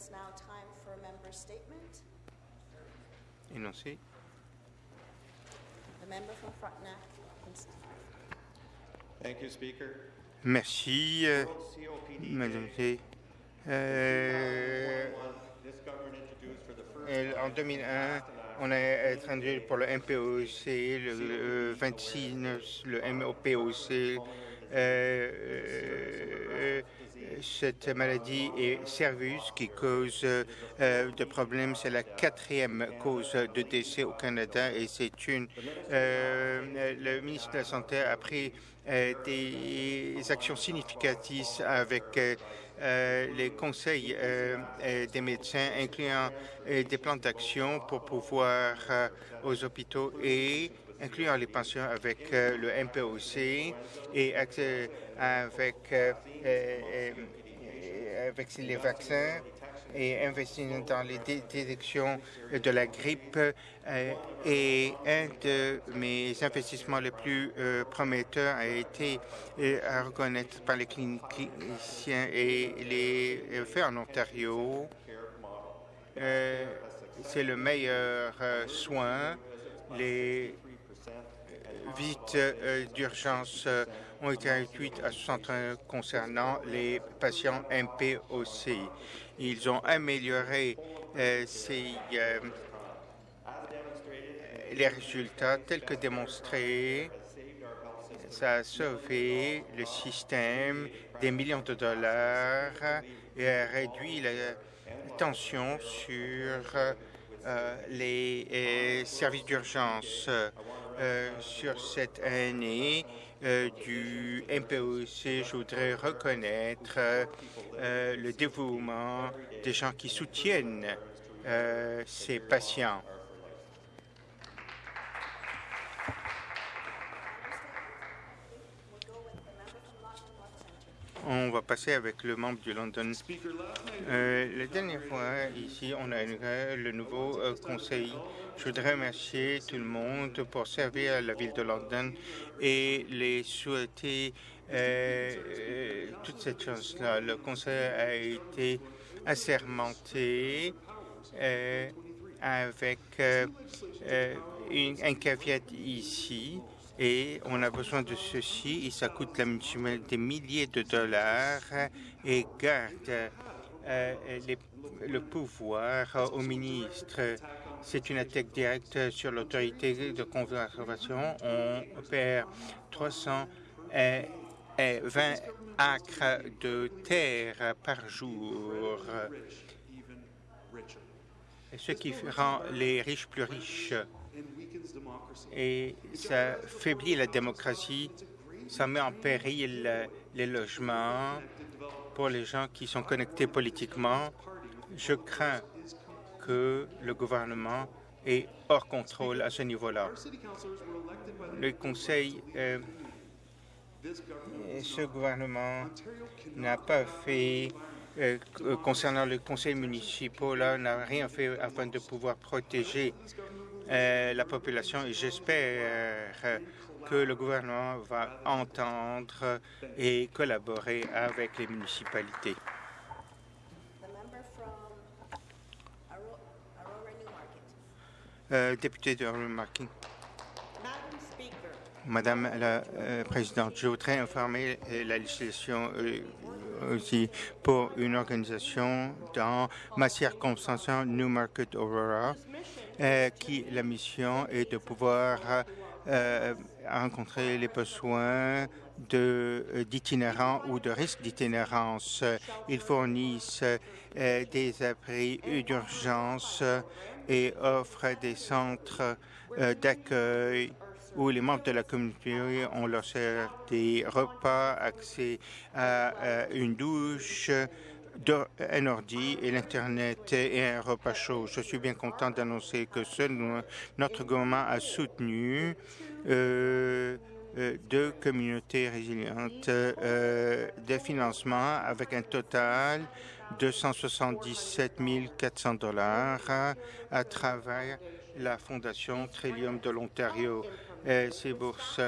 it's now time for a member statement. Énoncé. The member from Frontenac. Thank you, Speaker. Merci, euh, Madame. Euh, en 2001, on a introduit pour le MPOC, le, le 26, le MOPOC, euh, euh, cette maladie est Servus qui cause euh, de problèmes. C'est la quatrième cause de décès au Canada et c'est une. euh, le ministre de la Santé a pris euh, des actions significatives avec les conseils des médecins, incluant des plans d'action pour pouvoir aux hôpitaux et incluant les pensions avec euh, le MPOC et avec, euh, euh, avec les vaccins et investir dans les dé- détections de la grippe. et un de mes investissements les plus prometteurs a été à reconnaître par les cliniciens et les faits en Ontario. C'est le meilleur soin. Les visites euh, d'urgence euh, ont été réduites à 61 concernant les patients MPOC. Ils ont amélioré euh, les résultats tels que démontrés. Ça a sauvé le système des millions de dollars et a réduit la tension sur les services d'urgence. Euh, sur cette année euh, du MPOC, je voudrais reconnaître euh, le dévouement des gens qui soutiennent ces patients. On va passer avec le membre du London. Euh, la dernière fois, ici, on a le nouveau euh, conseil. Je voudrais remercier tout le monde pour servir la ville de London et les souhaiter euh, toute cette chance-là. Le conseil a été assermenté avec un caveat ici et on a besoin de ceci et ça coûte la des milliers de dollars et garde euh, le pouvoir au ministre. C'est une attaque directe sur l'autorité de conservation. On perd 320 acres de terre par jour, ce qui rend les riches plus riches et ça faiblit la démocratie, ça met en péril les logements pour les gens qui sont connectés politiquement. Je crains que le gouvernement est hors contrôle à ce niveau-là. Le Conseil, euh, ce gouvernement n'a pas fait, euh, concernant le conseil municipal, n'a rien fait afin de pouvoir protéger la population et j'espère euh, que le gouvernement va entendre et collaborer avec les municipalités. Euh, député de Remarking. Madame la euh, Présidente, je voudrais informer euh, la législation euh, aussi pour une organisation dans ma circonscription Newmarket Aurora, euh, qui la mission est de pouvoir euh, rencontrer les besoins euh, d'itinérants ou de risques d'itinérance. Ils fournissent des abris d'urgence et offrent des centres d'accueil où les membres de la communauté ont leur sert des repas, accès à euh, une douche, un ordi et l'Internet et un repas chaud. Je suis bien content d'annoncer que ce, notre gouvernement a soutenu euh, euh, deux communautés résilientes euh, de financement avec un total de 177 400 dollars à travers la Fondation Trillium de l'Ontario. Euh, Ces bourses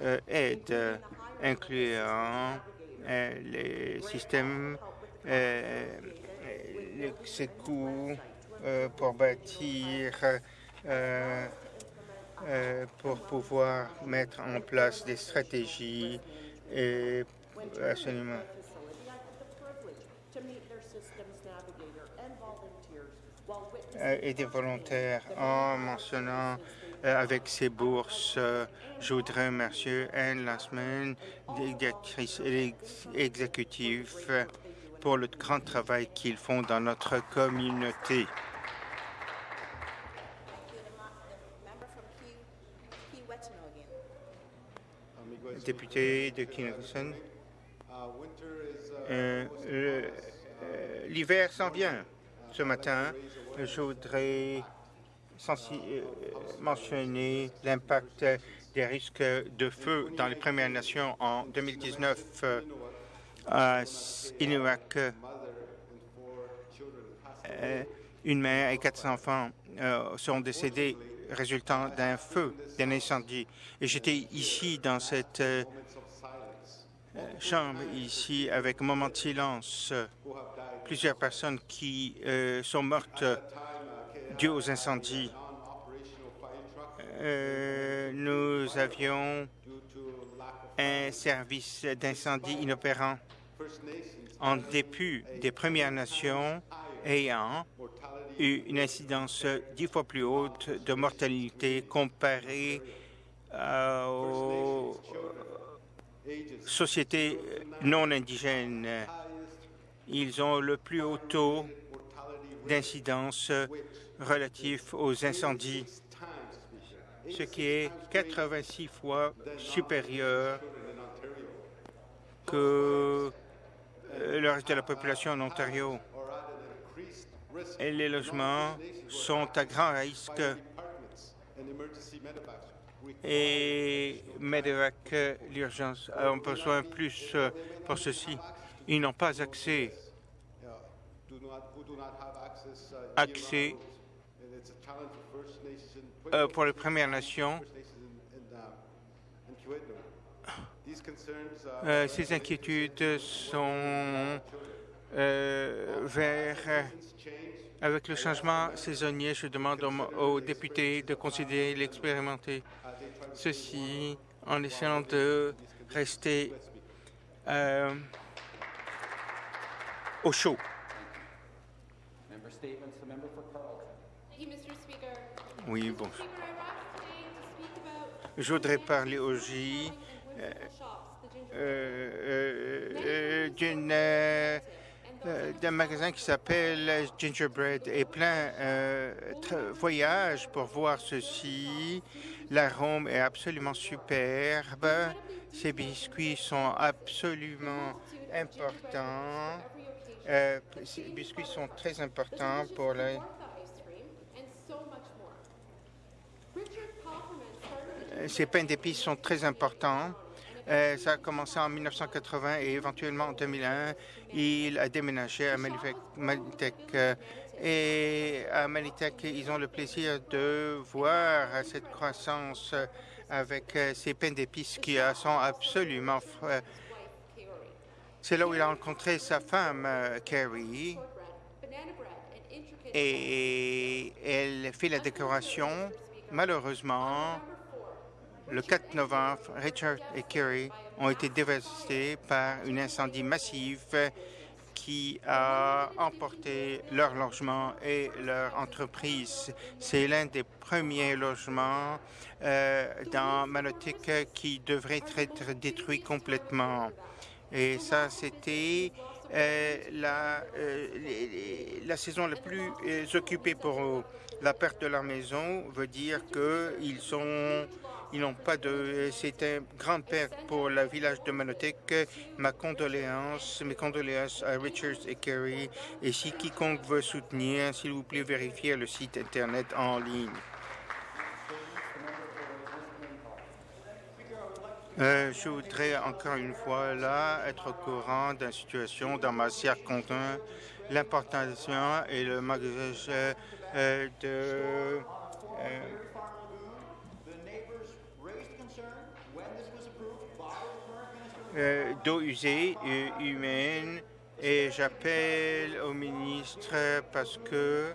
euh, aident, euh, incluant les systèmes, ces coûts pour bâtir, pour pouvoir mettre en place des stratégies et absolument. et des volontaires en mentionnant avec ces bourses. euh, je voudrais remercier Anne Lassman, directrice ex- exécutive, euh, pour le grand travail qu'ils font dans notre communauté. Député de Kinnison, euh, euh, l'hiver s'en vient. Ce matin, je voudrais euh, mentionner l'impact des risques de feu dans les Premières Nations en 2019 euh, à Inuak. euh, une mère et quatre enfants sont décédés résultant d'un feu, d'un incendie. Et j'étais ici dans cette chambre, ici, avec un moment de silence. Plusieurs personnes qui sont mortes dues aux incendies. Euh, nous avions un service d'incendie inopérant en dépit des Premières Nations ayant eu une incidence dix fois plus haute de mortalité comparée aux sociétés non indigènes. Ils ont le plus haut taux d'incidence relatif aux incendies, ce qui est 86 fois supérieur que euh, le reste de la population en Ontario. Et les logements sont à grand risque et Medevac, l'urgence, a besoin plus euh, pour ceci. Ils n'ont pas accès, accès euh, pour les Premières Nations. Euh, ces inquiétudes sont euh, vers avec le changement saisonnier, je demande aux, députés de considérer l'expérimenter. Ceci en essayant de rester au chaud. Member statements, the member for Carleton. Thank you, Mr. Speaker. Oui, bon. Je voudrais parler au J euh, euh, euh, d'un magasin qui s'appelle Gingerbread et plein voyage pour voir ceci. L'arôme est absolument superbe. Ces biscuits sont absolument importants. Ces biscuits sont très importants pour la... Ces pains d'épices sont très importants. Euh, ça a commencé en 1980 et éventuellement en 2001, il a déménagé à Malitech. euh, Et à Malitech, ils ont le plaisir de voir cette croissance euh, avec euh, ces pains d'épices qui sont absolument... C'est là où il a rencontré sa femme, Carrie, et elle fait la décoration. Malheureusement, le 4 novembre, Richard et Kerry ont été dévastés par un incendie massif qui a emporté leur logement et leur entreprise. C'est l'un des premiers logements euh, dans Manotick qui devrait être détruit complètement. Et ça, c'était euh, la, euh, la saison la plus occupée pour eux. La perte de leur maison veut dire qu'ils sont, ils n'ont pas de. Grande perte pour le village de Manotick. Ma condoléance, mes condoléances à Richards et Kerry. Et si quiconque veut soutenir, s'il vous plaît, vérifiez le site internet en ligne. Euh, je voudrais encore une fois là être au courant de la situation dans ma circonstance, l'importation et le magasin euh, de d'eau usée humaine et j'appelle au ministre parce que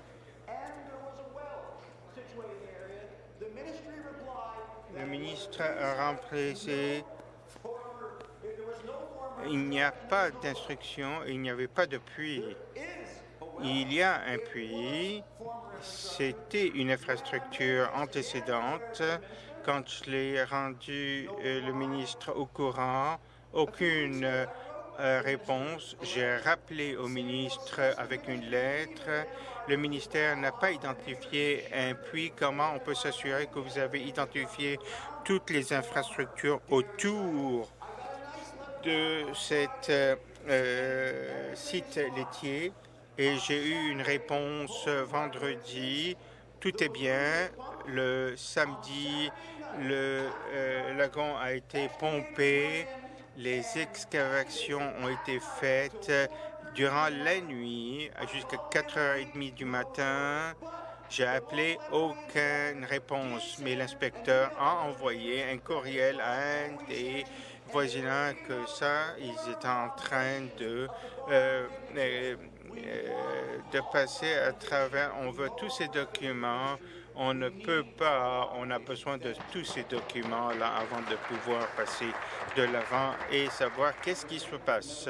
le ministre a remplacé il n'y a pas d'instruction, il n'y avait pas de puits. Il y a un puits, c'était une infrastructure antécédente. Quand je l'ai rendu euh, le ministre au courant, aucune euh, réponse. J'ai rappelé au ministre avec une lettre. Le ministère n'a pas identifié un puits. Comment on peut s'assurer que vous avez identifié toutes les infrastructures autour de cet euh, euh, site laitier? Et j'ai eu une réponse vendredi. Tout est bien. Le samedi, le euh, lagon a été pompé. Les excavations ont été faites durant la nuit jusqu'à 4h30 du matin. J'ai appelé aucune réponse, mais l'inspecteur a envoyé un courriel à un des voisinants que ça, ils étaient en train de, euh, euh, euh, de passer à travers. On veut tous ces documents. On ne peut pas, on a besoin de tous ces documents-là avant de pouvoir passer de l'avant et savoir qu'est-ce qui se passe.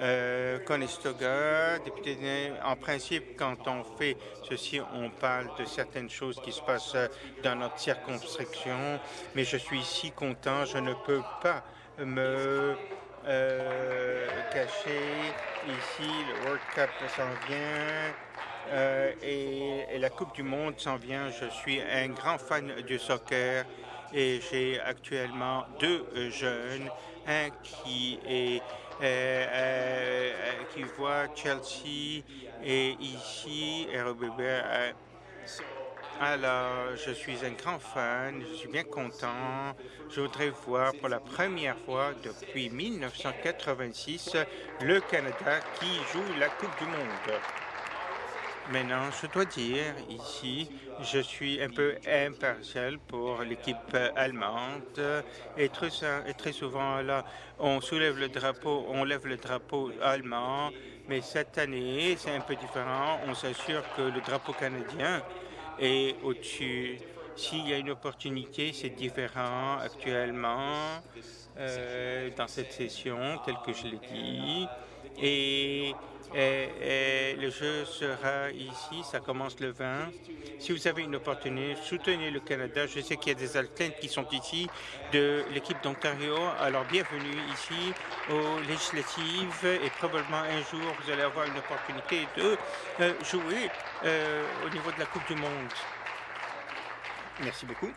Euh, Conestoga, député, en principe, quand on fait ceci, on parle de certaines choses qui se passent dans notre circonscription, mais je suis si content, je ne peux pas me euh, cacher. Ici, le World Cup s'en vient. Euh, et, la Coupe du Monde s'en vient. Je suis un grand fan du soccer et j'ai actuellement deux euh, jeunes, un euh, qui voit Chelsea et ici RBB. alors, je suis un grand fan, je suis bien content. Je voudrais voir pour la première fois depuis 1986 le Canada qui joue la Coupe du Monde. Maintenant, je dois dire ici, je suis un peu impartial pour l'équipe allemande et très, souvent là, on soulève le drapeau, on lève le drapeau allemand, mais cette année, c'est un peu différent. On s'assure que le drapeau canadien est au-dessus. S'il y a une opportunité, c'est différent actuellement euh, dans cette session, tel que je l'ai dit. Et, le jeu sera ici, ça commence le 20. Si vous avez une opportunité, soutenez le Canada. Je sais qu'il y a des athlètes qui sont ici de l'équipe d'Ontario. Alors bienvenue ici aux législatives et probablement un jour vous allez avoir une opportunité de euh, jouer euh, au niveau de la Coupe du Monde. Merci beaucoup.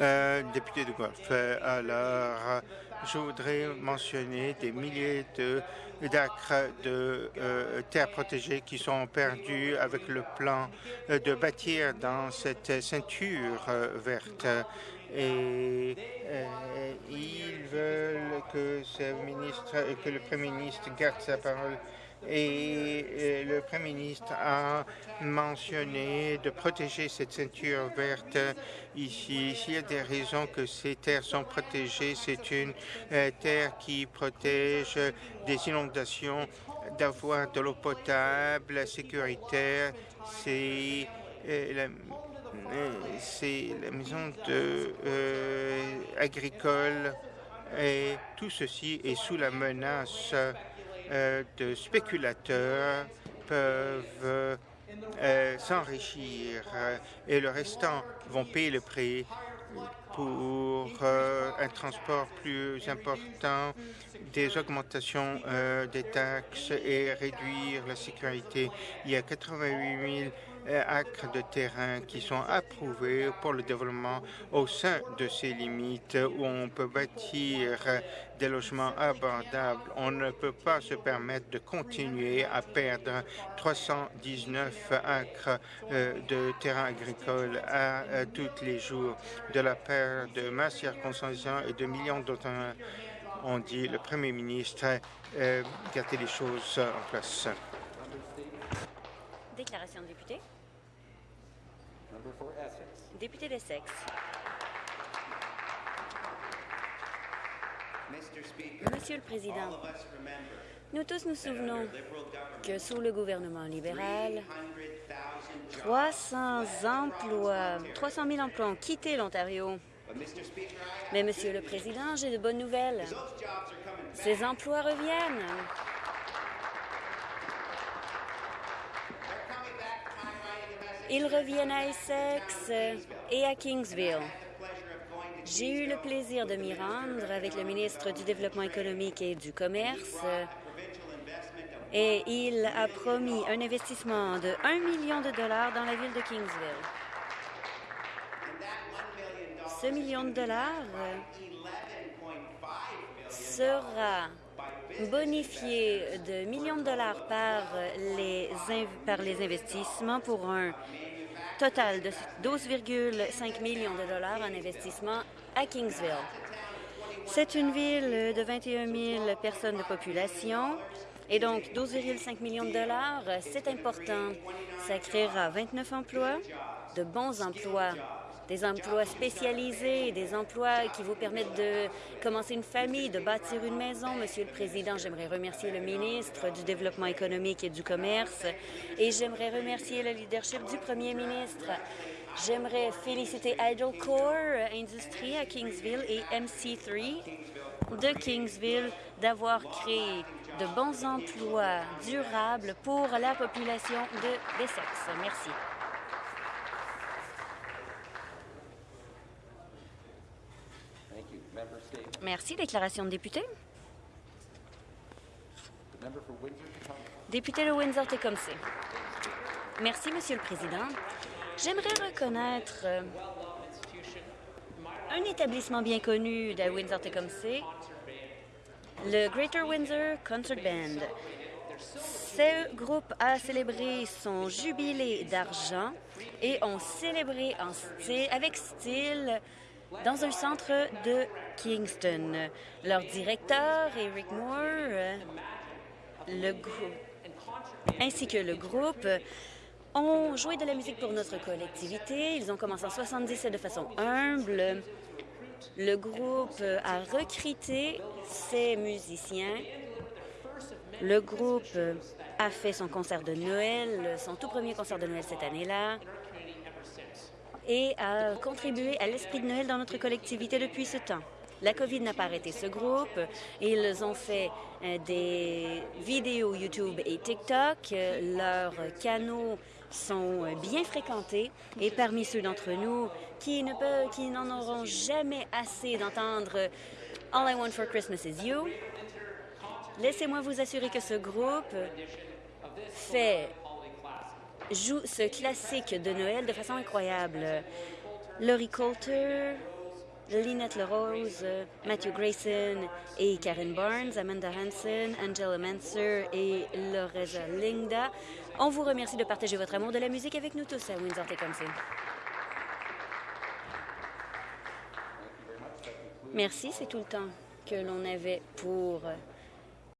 Euh, député de Guelph. Alors, je voudrais mentionner des milliers d'acres de euh, terres protégées qui sont perdus avec le plan euh, de bâtir dans cette ceinture verte. Et ils veulent que, ce ministre, que le Premier ministre garde sa parole et le Premier ministre a mentionné de protéger cette ceinture verte ici. S'il y a des raisons que ces terres sont protégées, c'est une euh, terre qui protège des inondations, d'avoir de l'eau potable, sécuritaire. C'est euh, la euh, c'est la maison agricole et tout ceci est sous la menace de spéculateurs peuvent euh, s'enrichir euh, et le restant vont payer le prix pour euh, un transport plus important, des augmentations euh, des taxes et réduire la sécurité. Il y a 88 000 euh, acres de terrain qui sont approuvés pour le développement au sein de ces limites où on peut bâtir des logements abordables. On ne peut pas se permettre de continuer à perdre 319 acres euh, de terrain agricole à, euh, tous les jours de la part de ma circonscription et de millions d'autres. On dit le Premier ministre euh, garder les choses en place. Déclaration de député. Député d'Essex. Monsieur le Président, Nous tous nous souvenons que sous le gouvernement libéral, 300 emplois, 300 000 emplois ont quitté l'Ontario. Mais, Monsieur le Président, j'ai de bonnes nouvelles. Ces emplois reviennent. Ils reviennent à Essex et à Kingsville. J'ai eu le plaisir de m'y rendre avec le ministre du Développement économique et du Commerce et il a promis un investissement de 1 million de dollars dans la ville de Kingsville. Ce million de dollars euh, sera bonifié de millions de dollars par les, par les investissements pour un total de 12,5 millions de dollars en investissement à Kingsville. C'est une ville de 21 000 personnes de population et donc 12,5 millions de dollars, c'est important. Ça créera 29 emplois, de bons emplois, des emplois spécialisés, des emplois qui vous permettent de commencer une famille, de bâtir une maison. Monsieur le Président, j'aimerais remercier le ministre du Développement économique et du Commerce et j'aimerais remercier le leadership du Premier ministre. J'aimerais féliciter Idle Core Industries à Kingsville et MC3 de Kingsville d'avoir créé de bons emplois durables pour la population de d'Essex. Merci. Thank you. Member State. Merci. Déclaration de député. Député de Windsor-Tecumseh. Merci, Monsieur le Président. J'aimerais reconnaître euh, un établissement bien connu de Windsor-Tecumseh, le Greater Windsor Concert Band. Ce groupe a célébré son jubilé d'argent et ont célébré avec style dans un centre de Kingston. Leur directeur, Eric Moore, euh, ainsi que le groupe ont joué de la musique pour notre collectivité. Ils ont commencé en 77 de façon humble. Le groupe a recruté ses musiciens. Le groupe a fait son concert de Noël, son tout premier concert de Noël cette année-là, et a contribué à l'esprit de Noël dans notre collectivité depuis ce temps. La COVID n'a pas arrêté ce groupe. Ils ont fait euh, des vidéos YouTube et TikTok. Leurs canaux sont euh, bien fréquentés et parmi ceux d'entre nous qui qui n'en auront jamais assez d'entendre All I Want for Christmas is You, laissez-moi vous assurer que ce groupe fait joue ce classique de Noël de façon incroyable. Laurie Coulter, Lynette LaRose, Matthew Grayson et Karen Barnes, Amanda Hansen, Angela Manser et Loreza Linda. On vous remercie de partager votre amour de la musique avec nous tous à Windsor-Tecumseh. Merci, c'est tout le temps que l'on avait pour